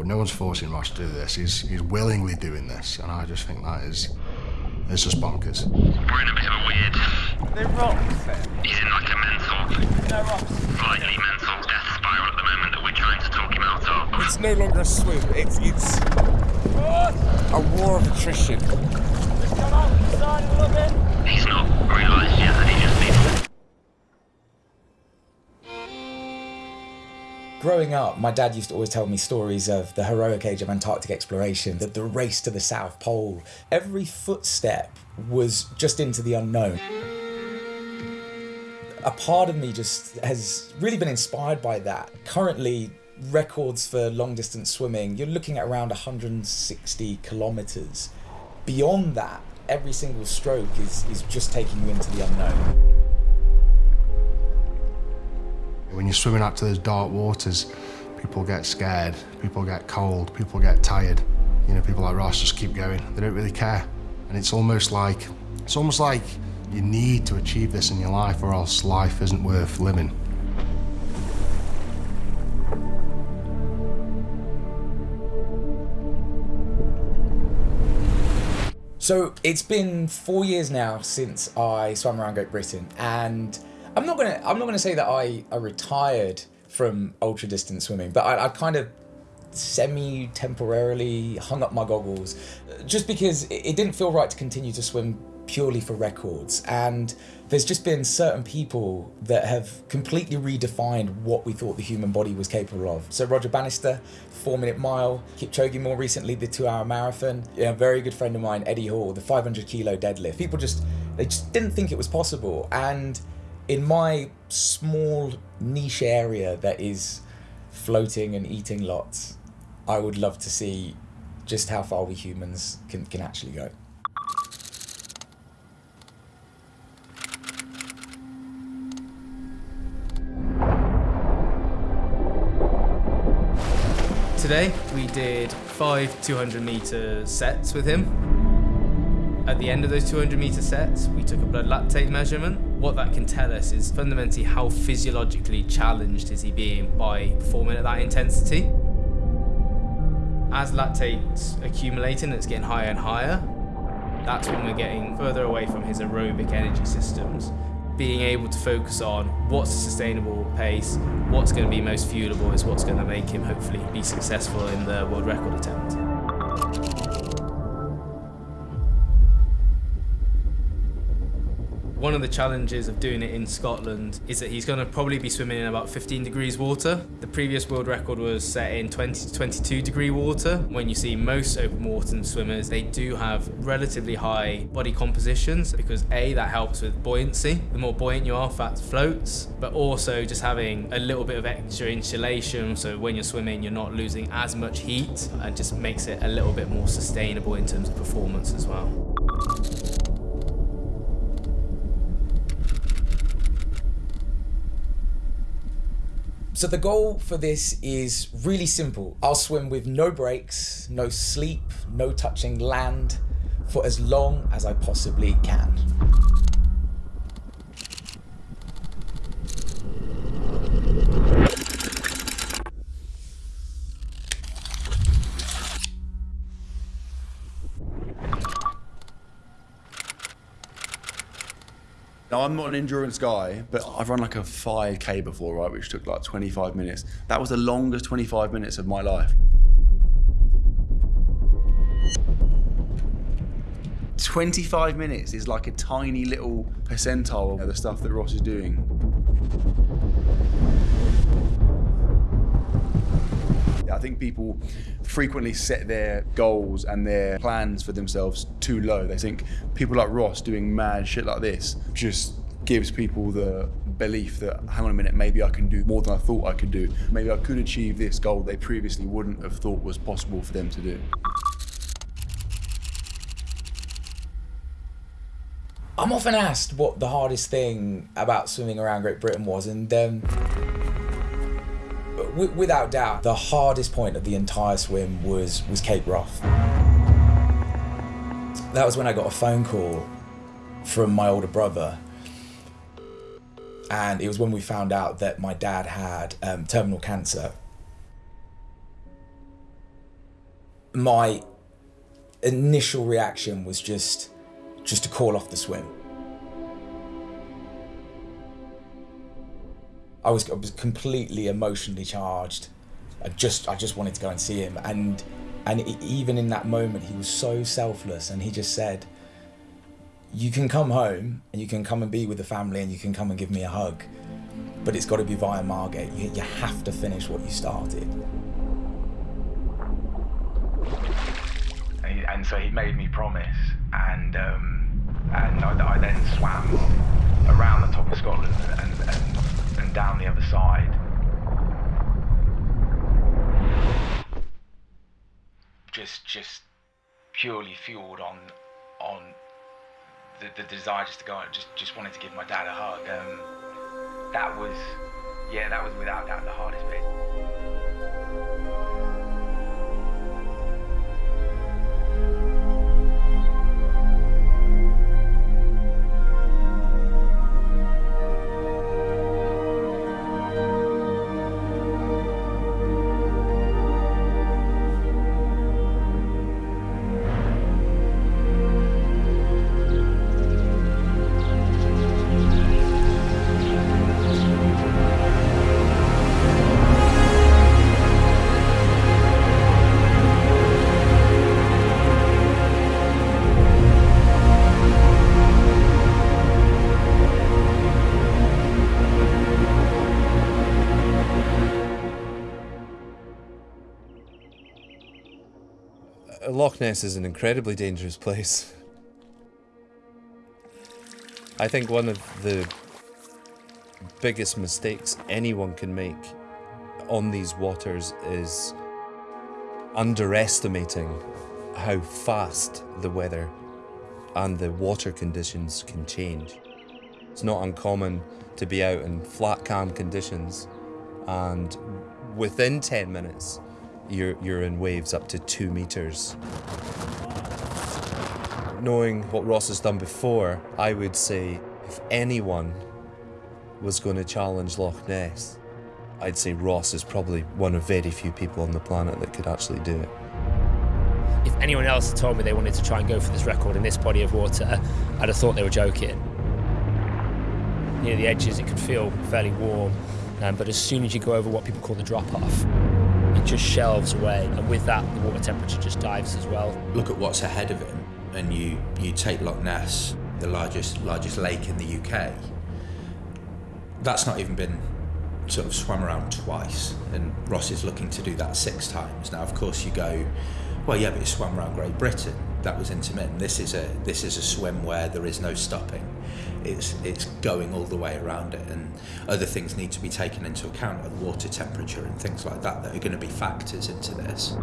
But no one's forcing Ross to do this. He's, he's willingly doing this, and I just think that is it's just bonkers. We're in a bit of a weird. They're rocks there. He's in like a mental, No rocks. likely mental death spiral at the moment that we're trying to talk him out of. It's no longer a swim. It's it's a war of attrition. Come out the side a little bit. He's not realised yet that he just Growing up, my dad used to always tell me stories of the heroic age of Antarctic exploration, the, the race to the South Pole. Every footstep was just into the unknown. A part of me just has really been inspired by that. Currently, records for long distance swimming, you're looking at around 160 kilometers. Beyond that, every single stroke is, is just taking you into the unknown. When you're swimming out to those dark waters, people get scared, people get cold, people get tired. You know, people like Ross just keep going. They don't really care. And it's almost like, it's almost like you need to achieve this in your life or else life isn't worth living. So it's been four years now since I swam around Great Britain, and I'm not gonna I'm not gonna say that I, I retired from ultra distance swimming, but I, I kind of semi temporarily hung up my goggles just because it, didn't feel right to continue to swim purely for records and there's just been certain people that have completely redefined what we thought the human body was capable of. So Roger Bannister, four minute mile, Kipchoge more recently, the two hour marathon. A very good friend of mine, Eddie Hall, the 500 kilo deadlift. People just, they just didn't think it was possible. And in my small niche area that is floating and eating lots, I would love to see just how far we humans can, can actually go. Today we did five 200 meter sets with him. At the end of those 200 meter sets, we took a blood lactate measurement. What that can tell us is fundamentally how physiologically challenged is he being by performing at that intensity. As lactate's accumulating, it's getting higher and higher. That's when we're getting further away from his aerobic energy systems being able to focus on what's a sustainable pace, what's going to be most fuelable is what's going to make him hopefully be successful in the world record attempt. One of the challenges of doing it in Scotland is that he's going to probably be swimming in about 15 degrees water. The previous world record was set in 20 to 22 degree water. When you see most open water swimmers, they do have relatively high body compositions because A, that helps with buoyancy. The more buoyant you are, fat floats, but also just having a little bit of extra insulation so when you're swimming, you're not losing as much heat and just makes it a little bit more sustainable in terms of performance as well. So the goal for this is really simple. I'll swim with no breaks, no sleep, no touching land for as long as I possibly can. Now, I'm not an endurance guy, but I've run like a 5K before, right, which took like 25 minutes. That was the longest 25 minutes of my life. Twenty-five minutes is like a tiny little percentile of the stuff that Ross is doing. Think people frequently set their goals and their plans for themselves too low. They think people like Ross doing mad shit like this just gives people the belief that, hang on a minute, maybe I can do more than I thought I could do. Maybe I could achieve this goal they previously wouldn't have thought was possible for them to do. I'm often asked what the hardest thing about swimming around Great Britain was, and um, w- without doubt, the hardest point of the entire swim was was Cape Wrath. That was when I got a phone call from my older brother, and it was when we found out that my dad had um, terminal cancer. my initial reaction was just just to call off the swim. I was I was completely emotionally charged. I just I just wanted to go and see him, and and even in that moment, he was so selfless, and he just said, "You can come home, and you can come and be with the family, and you can come and give me a hug, but it's got to be via Margate. You, you have to finish what you started." And, and so he made me promise, and um, and I, I then swam around the top of Scotland and, and, and down the other side. Just just purely fueled on on the, the desire just to go and just just wanted to give my dad a hug. Um, that was yeah, that was without doubt the hardest bit. Loch Ness is an incredibly dangerous place. I think one of the biggest mistakes anyone can make on these waters is underestimating how fast the weather and the water conditions can change. It's not uncommon to be out in flat calm conditions and within 10 minutes you're, you're in waves up to two meters. Knowing what Ross has done before, I would say if anyone was going to challenge Loch Ness, I'd say Ross is probably one of very few people on the planet that could actually do it. If anyone else had told me they wanted to try and go for this record in this body of water, I'd have thought they were joking. Near the edges, it could feel fairly warm, um, but as soon as you go over what people call the drop off, it just shelves away, and with that, the water temperature just dives as well. look at what's ahead of him and you you take Loch Ness, the largest largest lake in the UK. That's not even been sort of swam around twice, and Ross is looking to do that six times. Now, of course, you go, well, yeah, but you swam around Great Britain. That was intermittent. This is a this is a swim where there is no stopping. It's it's going all the way around it, and other things need to be taken into account, like water temperature and things like that, that are going to be factors into this.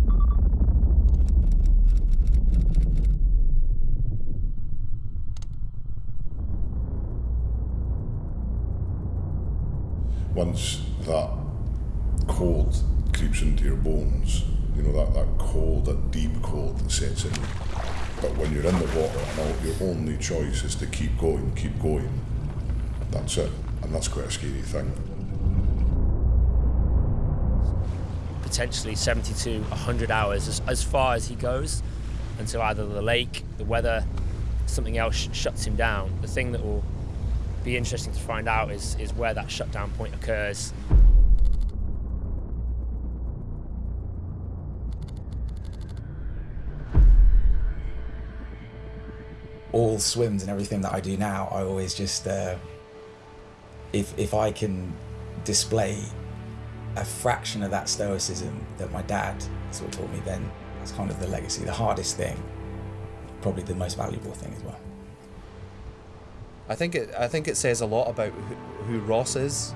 once that cold creeps into your bones, you know, that, that cold, that deep cold that sets in. But when you're in the water and your only choice is to keep going, keep going, that's it. And that's quite a scary thing. Potentially 70 to 100 hours as, as far as he goes until either the lake, the weather, something else sh- shuts him down. The thing that will be interesting to find out is, is where that shutdown point occurs. All swims and everything that I do now, I always just uh, if if I can display a fraction of that stoicism that my dad sort of taught me, then that's kind of the legacy. The hardest thing, probably the most valuable thing as well. I think it. I think it says a lot about who, who Ross is,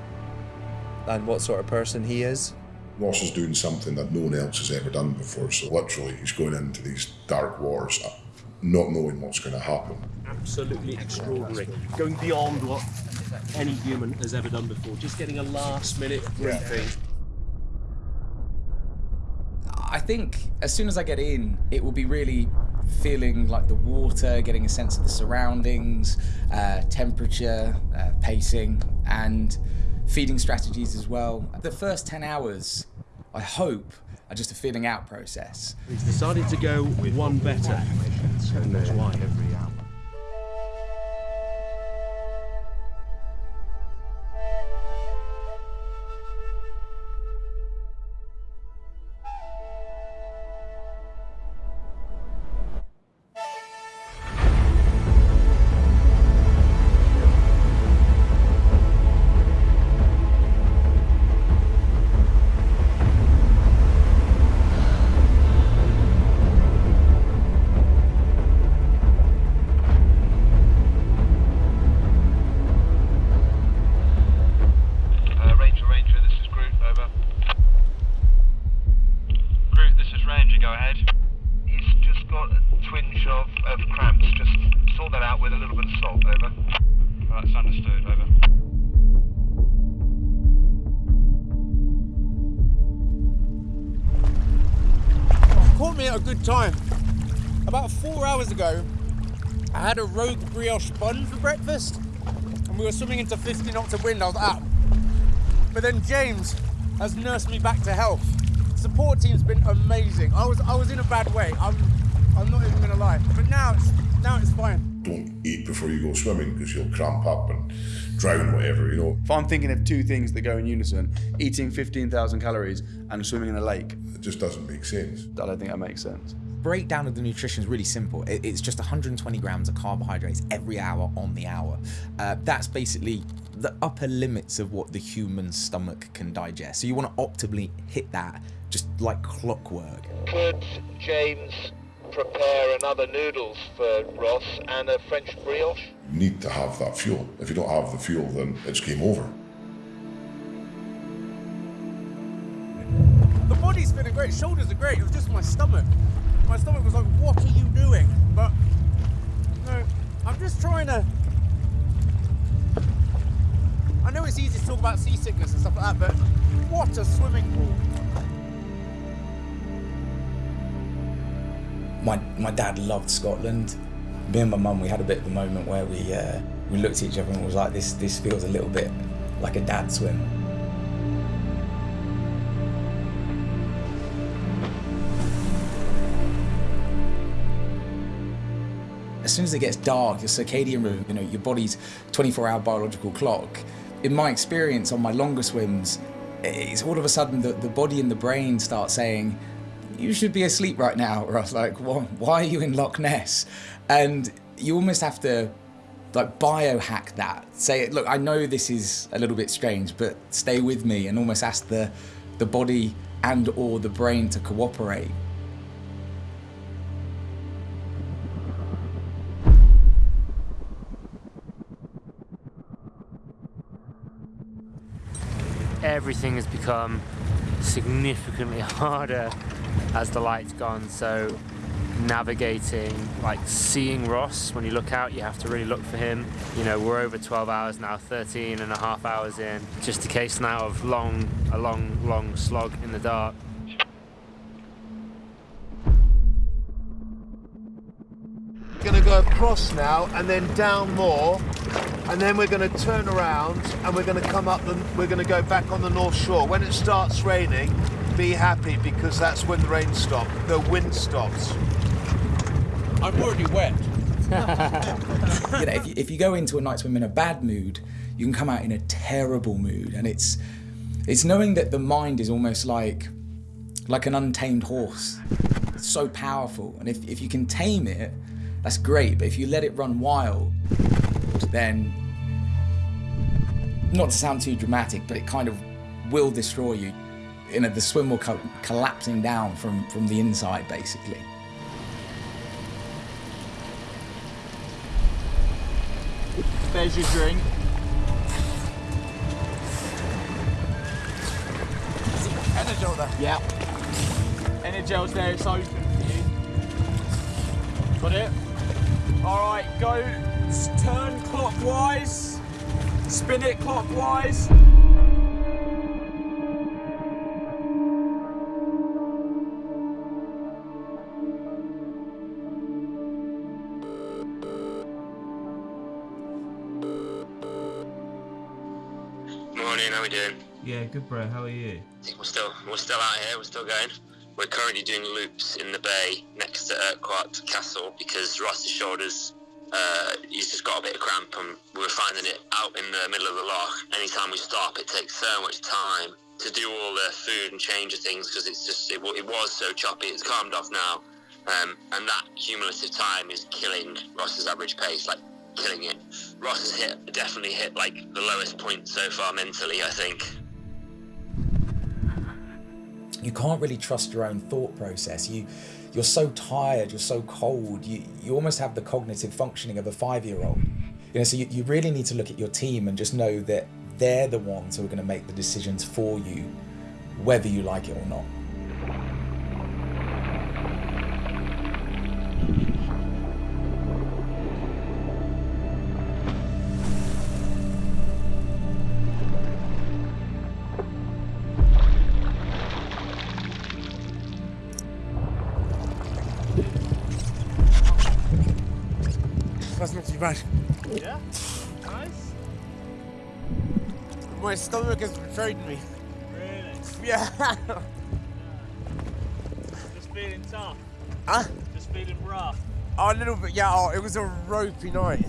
and what sort of person he is. Ross is doing something that no one else has ever done before. So literally, he's going into these dark waters, uh, not knowing what's going to happen. absolutely extraordinary. Going beyond what any human has ever done before. Just getting a last minute briefing. I think as soon as I get in, it will be really feeling like the water, getting a sense of the surroundings, uh, temperature, uh, pacing, and feeding strategies as well. The first 10 hours I hope are just a feeling out process. He's decided to go with one better. And that's why. Rogue brioche bun for breakfast, and we were swimming into 50 knots of wind. I was out. But then James has nursed me back to health. Support team's been amazing. I was I was in a bad way. I'm I'm not even gonna lie. But now it's now it's fine. Don't eat before you go swimming because you'll cramp up and drown, whatever, you know. If I'm thinking of two things that go in unison, eating 15,000 calories and swimming in a lake, it just doesn't make sense. I don't think that makes sense. Breakdown of the nutrition is really simple. It's just 120 grams of carbohydrates every hour on the hour. Uh, that's basically the upper limits of what the human stomach can digest. So you want to optimally hit that just like clockwork. Could James prepare another noodles for Ross and a French brioche? You need to have that fuel. If you don't have the fuel, then it's game over. The body's feeling great, shoulders are great. It was just my stomach. My stomach was like, "What are you doing?" But no, I'm just trying to. I know it's easy to talk about seasickness and stuff like that, but what a swimming pool! My my dad loved Scotland. Me and my mum, we had a bit of a moment where we uh, we looked at each other and was like, "This this feels a little bit like a dad swim." As soon as it gets dark, your circadian rhythm, you know, your body's 24-hour biological clock. In my experience on my longer swims, it's all of a sudden the, the body and the brain start saying, you should be asleep right now. Or I was like, why, why are you in Loch Ness? And you almost have to like biohack that. Say, look, I know this is a little bit strange, but stay with me and almost ask the, the body and or the brain to cooperate. Everything has become significantly harder as the light's gone. So navigating, like seeing Ross, when you look out, you have to really look for him. You know, we're over 12 hours now, 13 and a half hours in. Just a case now of long, a long, long slog in the dark. Going to go across now and then down more, and then we're going to turn around and we're going to come up. The, we're going to go back on the north shore. When it starts raining, be happy because that's when the rain stops. The wind stops. I'm already wet. you know, if you, if you go into a night swim in a bad mood, you can come out in a terrible mood, and it's it's knowing that the mind is almost like like an untamed horse. It's so powerful, and if if you can tame it, that's great. But if you let it run wild, then not to sound too dramatic, but it kind of will destroy you. You know, the swim will co- collapsing down from from the inside, basically. There's your drink. Energel there. Yeah. Energel's there, it's open for you. Got it? Alright, go turn clockwise. Spin it clockwise. Morning, how are we doing? Yeah, good bro. How are you? We're still we're still out here. We're still going. We're currently doing loops in the bay next to Urquhart Castle because Ross's shoulders. Uh, he's just got a bit of cramp, and we were finding it out in the middle of the loch. Anytime we stop, it takes so much time to do all the food and change of things because it's just it, it was so choppy. It's calmed off now, um, and that cumulative time is killing Ross's average pace, like killing it. Ross has hit definitely hit like the lowest point so far mentally. I think. you can't really trust your own thought process. You you're so tired, you're so cold, you, you almost have the cognitive functioning of a five year old. You know, so you, you really need to look at your team and just know that they're the ones who are going to make the decisions for you, whether you like it or not. That's not too bad. Yeah? Nice? My stomach has betrayed me. Really? Yeah. Just feeling tough? Huh? Just feeling rough? Oh, a little bit, yeah. Oh, it was a ropey night.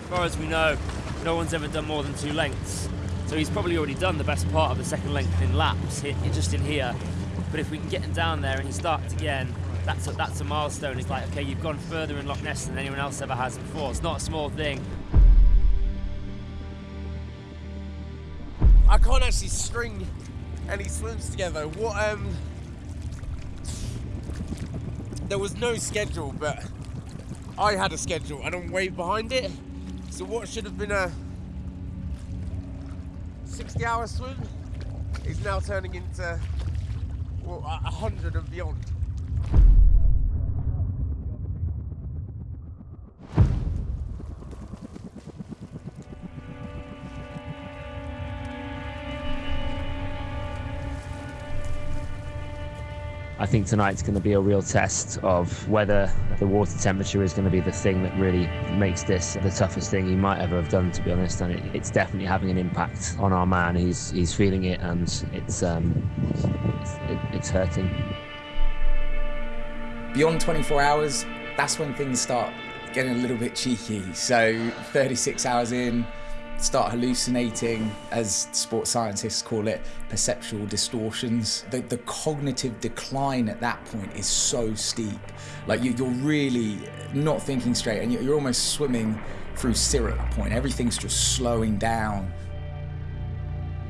As far as we know, no one's ever done more than two lengths. So he's probably already done the best part of the second length in laps, hit, just in here. But if we can get him down there and he starts again, that's a, that's a milestone. It's like, okay, you've gone further in Loch Ness than anyone else ever has before. It's not a small thing. I can't actually string any swims together. What um there was no schedule, but I had a schedule and I'm way behind it. So what should have been a 60 hour swim is now turning into well, 100 and beyond. I think tonight's going to be a real test of whether the water temperature is going to be the thing that really makes this the toughest thing he might ever have done, to be honest. And it, it's definitely having an impact on our man. He's he's feeling it, and it's um, it's, it, it's hurting. Beyond 24 hours, that's when things start getting a little bit cheeky. So 36 hours in, start hallucinating, as sports scientists call it, perceptual distortions. The, the cognitive decline at that point is so steep. Like you, you're really not thinking straight, and you're, you're almost swimming through syrup at that point. Everything's just slowing down.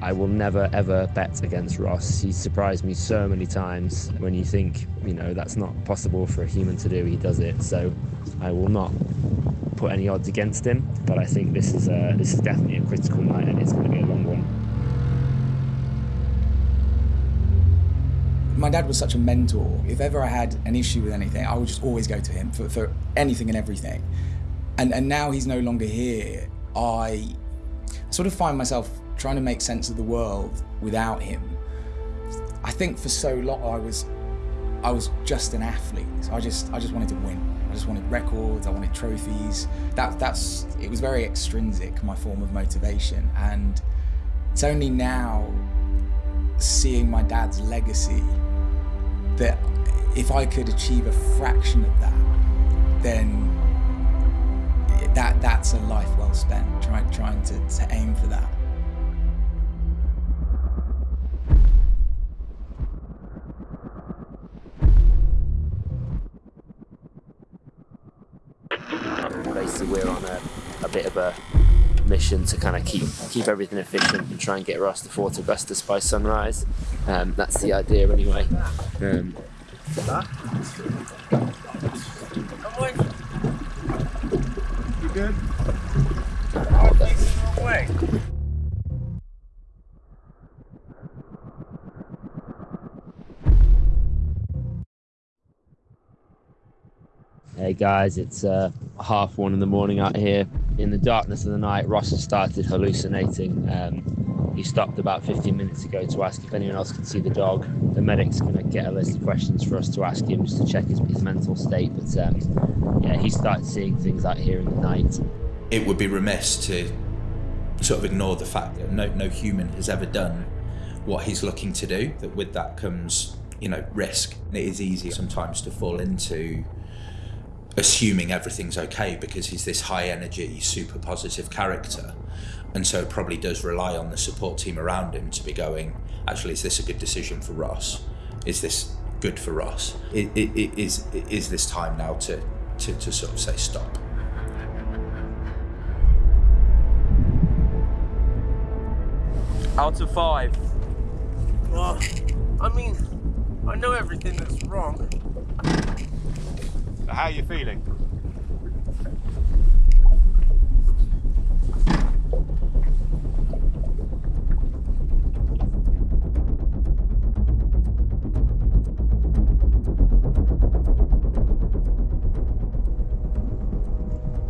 I will never ever bet against Ross. He's surprised me so many times. When you think, you know, that's not possible for a human to do, he does it. So I will not put any odds against him. But I think this is a, this is definitely a critical night, and it's going to be a long one. My dad was such a mentor. If ever I had an issue with anything, I would just always go to him for, for anything and everything. And and now he's no longer here. I sort of find myself trying to make sense of the world without him. I think for so long I was I was just an athlete. I just I just wanted to win. I just wanted records, I wanted trophies. That that's it was very extrinsic, my form of motivation. And it's only now seeing my dad's legacy that if I could achieve a fraction of that, then that that's a life well spent trying trying to, to aim for that. To kind of keep keep everything efficient and try and get Ross to Augustus by sunrise. Um, that's the idea, anyway. Um, You good? Guys, it's uh, half one in the morning out here. In the darkness of the night, Ross has started hallucinating. Um, he stopped about 15 minutes ago to ask if anyone else could see the dog. The medic's going to get a list of questions for us to ask him just to check his, his mental state. But um, yeah, he started seeing things out here in the night. It would be remiss to sort of ignore the fact that no, no human has ever done what he's looking to do, that with that comes, you know, risk. It is easy sometimes to fall into assuming everything's okay because he's this high energy, super positive character. And so probably does rely on the support team around him to be going, actually, is this a good decision for Ross? Is this good for Ross? Is, is this time now to, to, to sort of say stop? Out of five. Well, I mean, I know everything that's wrong. How are you feeling?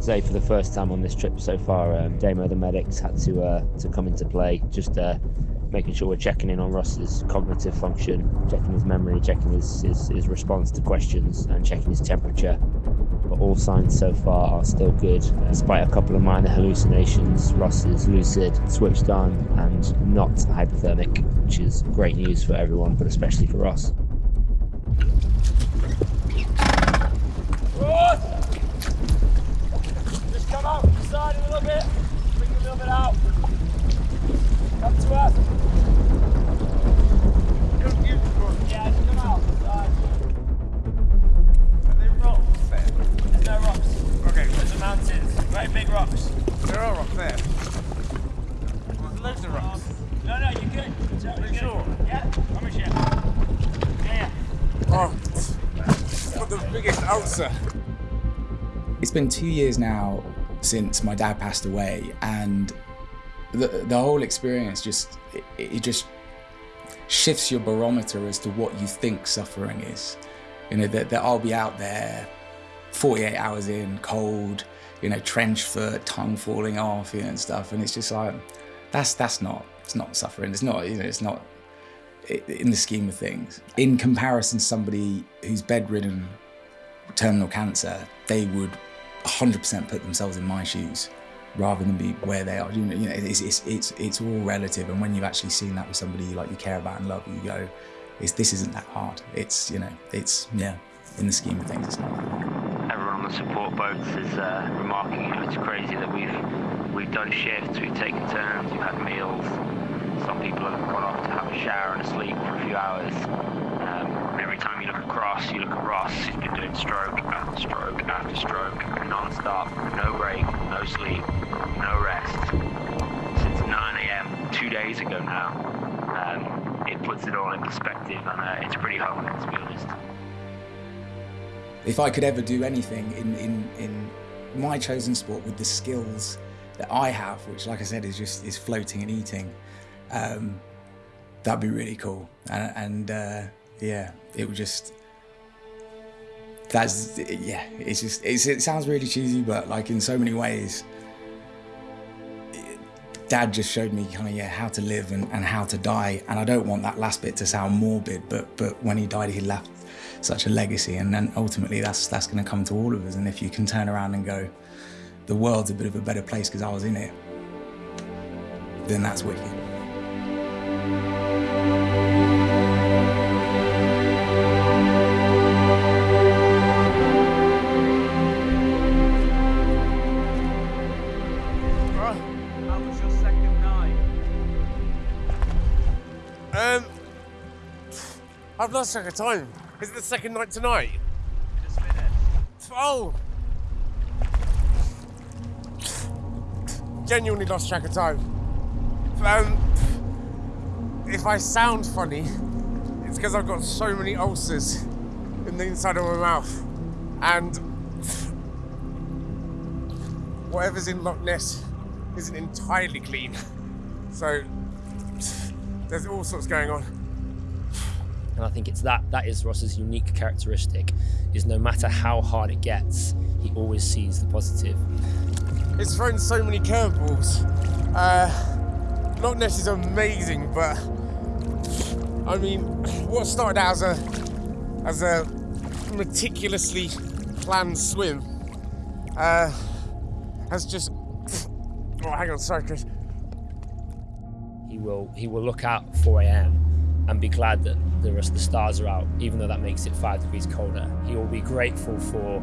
say for the first time on this trip so far, um, Damo the medics had to uh, to come into play, just uh, making sure we're checking in on Ross's cognitive function, checking his memory, checking his, his, his response to questions, and checking his temperature. But all signs so far are still good. Despite a couple of minor hallucinations, Ross is lucid, switched on, and not hypothermic, which is great news for everyone, but especially for Ross. Ross! Just come out side a little bit. Bring a little bit out. Been two years now since my dad passed away, and the the whole experience just it, it just shifts your barometer as to what you think suffering is. You know that, that I'll be out there, 48 hours in, cold, you know, trench foot, tongue falling off, you know, and stuff, and it's just like that's that's not it's not suffering. It's not you know it's not in the scheme of things. In comparison, somebody who's bedridden, terminal cancer, they would 100% put themselves in my shoes rather than be where they are. You know, you know it's, it's, it's, it's all relative. And when you've actually seen that with somebody like you care about and love, you go, it's, this isn't that hard. It's, you know, it's, yeah, in the scheme of things, it's not that hard. Everyone on the support boats is uh, remarking, you it's crazy that we've we've done shifts, we've taken turns, we've had meals. Some people have gone off to have a shower and a sleep for a few hours. Um, every time you look across, you look at Ross, he's been doing stroke after stroke after stroke, non-stop, no break, no sleep, no rest. Since 9 a.m. two days ago now. Um, it puts it all in perspective and uh, it's pretty humbling to be honest. If I could ever do anything in, in, in my chosen sport with the skills that I have, which, like I said, is just is floating and eating, um, that'd be really cool. And, and uh, yeah, it would just that's yeah. It's just it's, it sounds really cheesy, but like in so many ways, Dad just showed me kind of yeah how to live and, and how to die. And I don't want that last bit to sound morbid, but but when he died, he left such a legacy, and then ultimately that's that's going to come to all of us. And if you can turn around and go, the world's a bit of a better place because I was in it, then that's wicked. I've lost track of time. Is it the second night tonight? Just finished. Oh! Genuinely lost track of time. Um, if I sound funny, it's because I've got so many ulcers in the inside of my mouth. And whatever's in Loch Ness isn't entirely clean. So there's all sorts going on. And I think it's that that is Ross's unique characteristic is no matter how hard it gets, he always sees the positive. It's thrown so many curveballs. Uh, Loch Ness is amazing, but I mean, what started out as a as a meticulously planned swim uh, has just. Oh, hang on, sorry, Chris. He will he will look out 4 a.m. and be glad that the rest of the stars are out, even though that makes it five degrees colder. He will be grateful for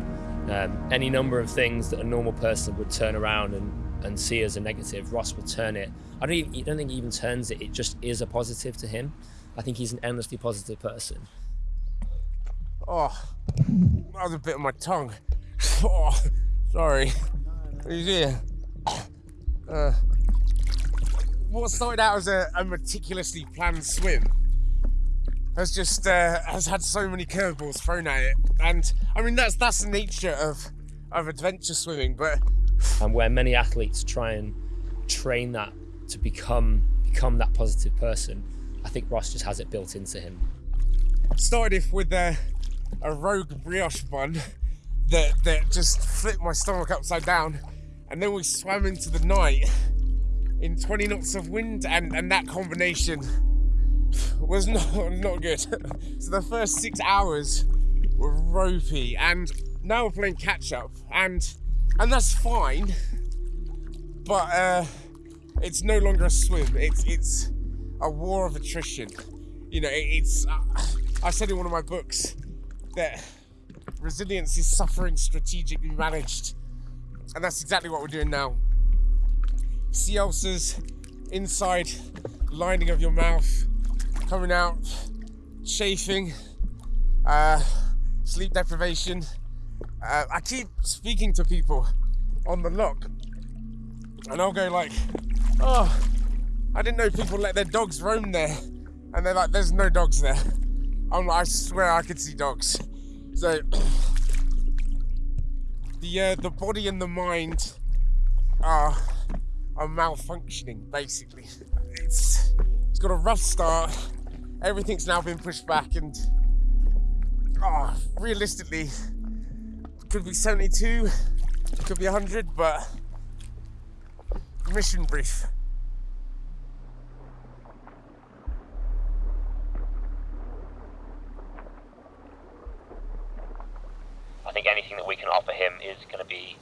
um, any number of things that a normal person would turn around and, and see as a negative. Ross will turn it. I don't, even, I don't think he even turns it. It just is a positive to him. I think he's an endlessly positive person. Oh, that was a bit of my tongue. Oh, sorry. He's here. Uh, what started out as a, a meticulously planned swim has just uh, has had so many curveballs thrown at it, and I mean that's that's the nature of of adventure swimming. But and where many athletes try and train that to become become that positive person, I think Ross just has it built into him. Started off with a, a rogue brioche bun that that just flipped my stomach upside down, and then we swam into the night in 20 knots of wind, and and that combination was not not good. so the first six hours were ropey, and now we're playing catch up, and and that's fine. But uh, it's no longer a swim. It's it's a war of attrition. You know, it, it's. Uh, I said in one of my books that resilience is suffering strategically managed, and that's exactly what we're doing now. Sea ulcers inside lining of your mouth coming out, chafing, uh, sleep deprivation. Uh, I keep speaking to people on the loch, and I'll go like, "Oh, I didn't know people let their dogs roam there," and they're like, "There's no dogs there." I'm like, "I swear I could see dogs." So the uh, the body and the mind are are malfunctioning basically. It's got a rough start everything's now been pushed back and oh, realistically could be 72 could be 100 but mission brief I think anything that we can offer him is going to be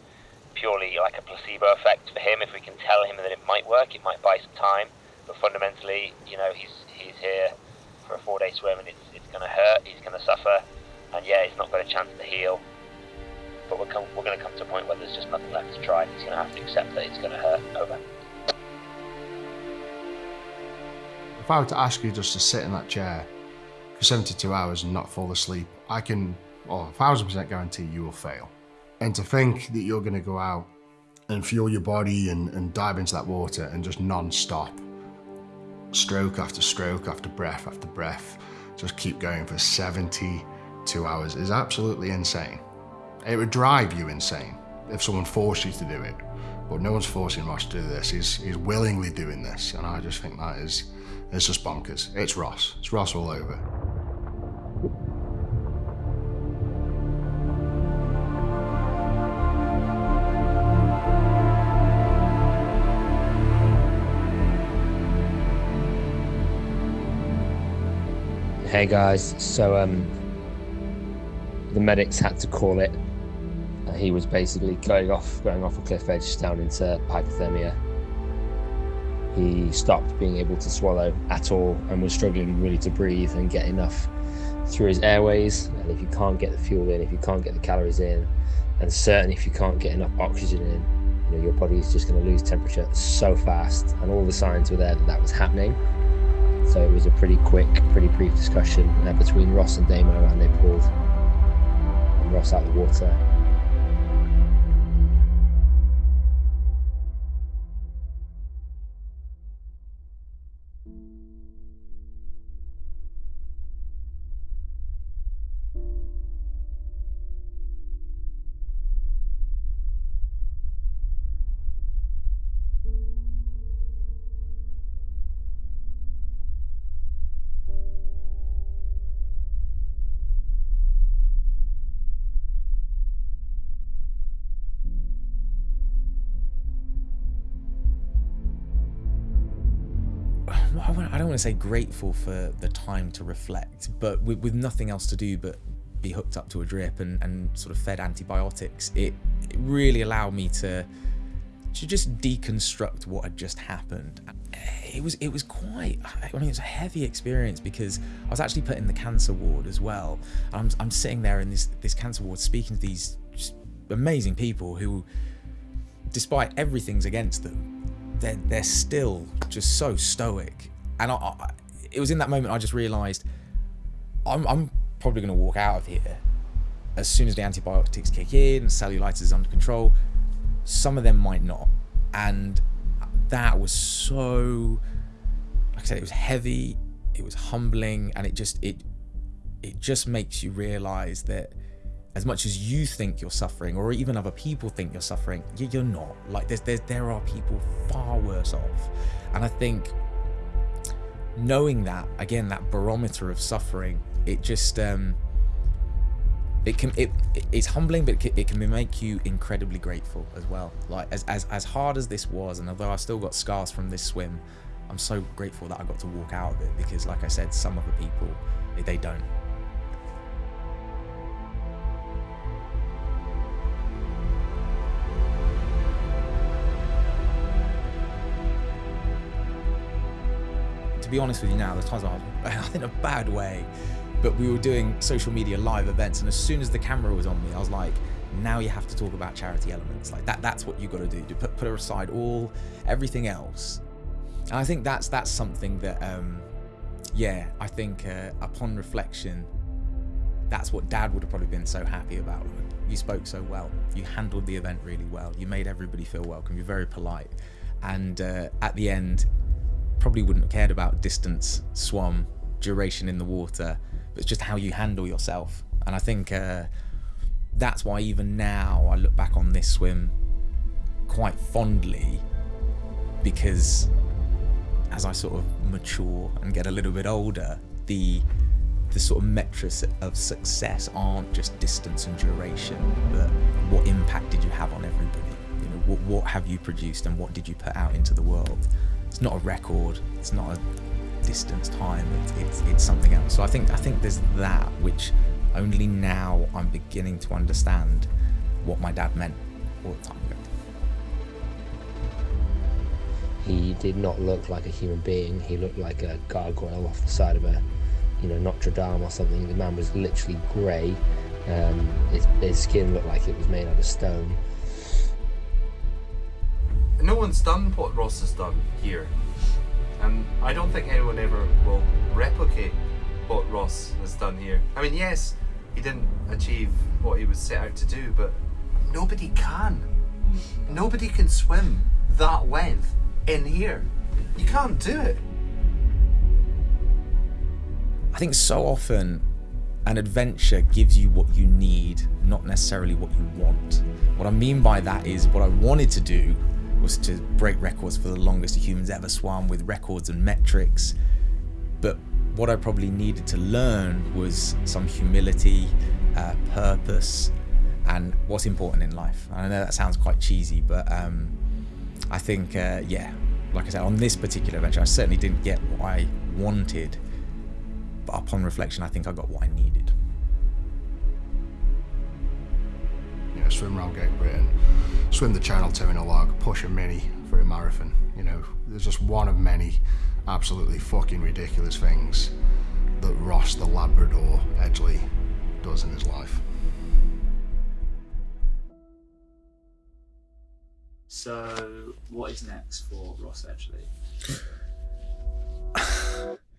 purely like a placebo effect for him. If we can tell him that it might work, it might buy some time. But fundamentally, you know, he's he's here for a four day swim and it's, it's going to hurt, he's going to suffer, and yeah, he's not got a chance to heal. But we're, come, we're going to come to a point where there's just nothing left to try. He's going to have to accept that it's going to hurt. Over. If I were to ask you just to sit in that chair for 72 hours and not fall asleep, I can, well, a thousand percent guarantee you will fail. And to think that you're going to go out and fuel your body and, and dive into that water and just non-stop stroke after stroke after breath after breath, just keep going for 72 hours is absolutely insane. It would drive you insane if someone forced you to do it. But no one's forcing Ross to do this. He's, he's willingly doing this. And I just think that is, is just bonkers. It's Ross. It's Ross all over. Hey guys, so um, the medics had to call it. Uh, he was basically going off, going off a cliff edge down into hypothermia. He stopped being able to swallow at all and was struggling really to breathe and get enough through his airways. And if you can't get the fuel in, if you can't get the calories in, and certainly if you can't get enough oxygen in, you know, your body is just going to lose temperature so fast. And all the signs were there that that was happening. So it was a pretty quick, pretty brief discussion uh, between Ross and Damo, and they pulled Ross out of the water. Want to say grateful for the time to reflect, but with, with nothing else to do but be hooked up to a drip and, and sort of fed antibiotics, it, it really allowed me to to just deconstruct what had just happened. It was it was quite I mean it was a heavy experience because I was actually put in the cancer ward as well. I'm I'm sitting there in this this cancer ward speaking to these amazing people who despite everything's against them, they're they're still just so stoic. And I, I, it was in that moment I just realised I'm I'm probably going to walk out of here as soon as the antibiotics kick in, and cellulitis is under control. Some of them might not, and that was so. Like I said, it was heavy, it was humbling, and it just it it just makes you realise that as much as you think you're suffering, or even other people think you're suffering, you're not. Like there's, there's there are people far worse off, and I think knowing that again, that barometer of suffering, it just um, it can it it's humbling, but it can, make you incredibly grateful as well. Like as as as hard as this was, and although I still got scars from this swim, I'm so grateful that I got to walk out of it because, like I said, some other people they don't. Be honest with you now, there's times I was in a bad way, but we were doing social media live events, and as soon as the camera was on me, I was like, now you have to talk about charity elements. Like that, that's what you got to do. To put put aside all everything else. And I think that's that's something that, um, yeah, I think uh, upon reflection, that's what Dad would have probably been so happy about. You spoke so well. You handled the event really well. You made everybody feel welcome. You're very polite, and uh, at the end, probably wouldn't have cared about distance, swum, duration in the water, but it's just how you handle yourself. And I think uh, that's why even now I look back on this swim quite fondly because as I sort of mature and get a little bit older, the the sort of metrics of success aren't just distance and duration, but what impact did you have on everybody? You know, what, what have you produced and what did you put out into the world? It's not a record. It's not a distance time. It's, it's, it's something else. So I think I think there's that which only now I'm beginning to understand what my dad meant all the time ago. He did not look like a human being. He looked like a gargoyle off the side of a, you know, Notre Dame or something. The man was literally grey. Um, his, his skin looked like it was made out of stone. One's done what Ross has done here. And I don't think anyone ever will replicate what Ross has done here. I mean, yes, he didn't achieve what he was set out to do, but nobody can. Nobody can swim that length in here. You can't do it. I think so often an adventure gives you what you need, not necessarily what you want. What I mean by that is what I wanted to do was to break records for the longest humans ever swam with records and metrics. But what I probably needed to learn was some humility, uh, purpose, and what's important in life. I know that sounds quite cheesy, but um, I think, uh, yeah, like I said, on this particular adventure, I certainly didn't get what I wanted. But upon reflection, I think I got what I needed. Swim around Great Britain, swim the Channel 2 in a log, push a mini for a marathon. You know, there's just one of many absolutely fucking ridiculous things that Ross the Labrador Edgley does in his life. So, what is next for Ross Edgley?